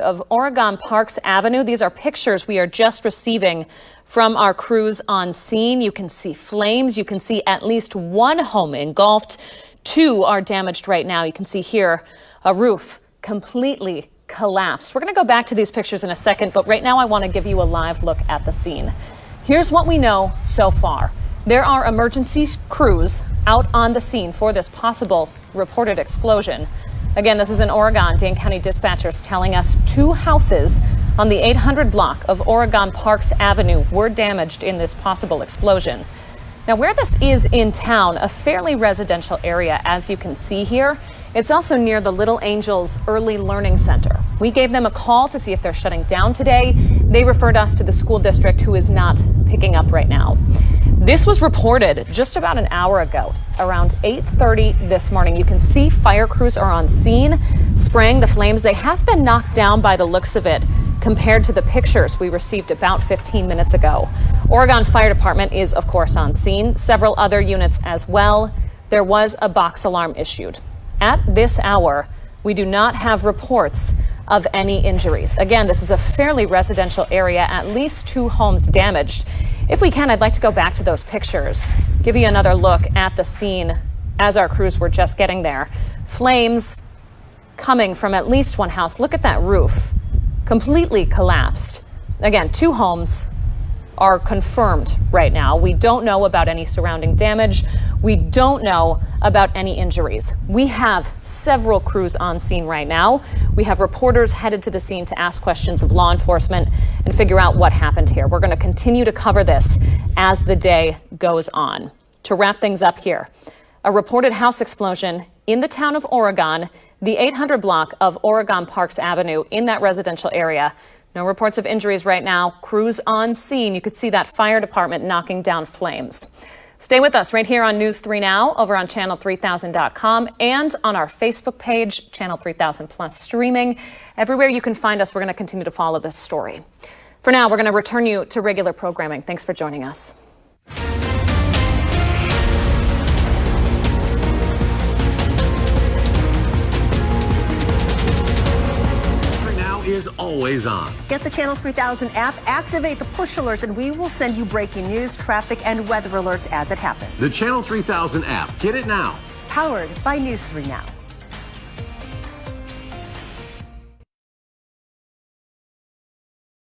of Oregon Parks Avenue. These are pictures we are just receiving from our crews on scene. You can see flames. You can see at least one home engulfed. Two are damaged right now. You can see here a roof completely collapsed. We're going to go back to these pictures in a second, but right now I want to give you a live look at the scene. Here's what we know so far. There are emergency crews out on the scene for this possible reported explosion. Again, this is in Oregon. Dane County dispatchers telling us two houses on the 800 block of Oregon Parks Avenue were damaged in this possible explosion. Now, where this is in town, a fairly residential area, as you can see here, it's also near the Little Angels Early Learning Center. We gave them a call to see if they're shutting down today. They referred us to the school district, who is not picking up right now. This was reported just about an hour ago, around 8:30 this morning. You can see fire crews are on scene, spraying the flames. They have been knocked down by the looks of it compared to the pictures we received about 15 minutes ago. Oregon Fire Department is of course on scene, several other units as well. There was a box alarm issued. At this hour, we do not have reports of any injuries. Again, this is a fairly residential area, at least two homes damaged. If we can, I'd like to go back to those pictures, give you another look at the scene as our crews were just getting there. Flames coming from at least one house. Look at that roof, completely collapsed. Again, two homes are confirmed right now. We don't know about any surrounding damage. We don't know about any injuries. We have several crews on scene right now. We have reporters headed to the scene to ask questions of law enforcement and figure out what happened here. We're going to continue to cover this as the day goes on. To wrap things up here, a reported house explosion in the town of Oregon, the 800 block of Oregon Parks Avenue in that residential area. No reports of injuries right now. Crews on scene. You could see that fire department knocking down flames. Stay with us right here on News 3 Now over on channel3000.com and on our Facebook page, Channel 3000 Plus streaming. Everywhere you can find us, we're going to continue to follow this story. For now, we're going to return you to regular programming. Thanks for joining us. Always on. Get the Channel 3000 app, activate the push alerts, and we will send you breaking news, traffic, and weather alerts as it happens. The Channel 3000 app. Get it now. Powered by News 3 Now.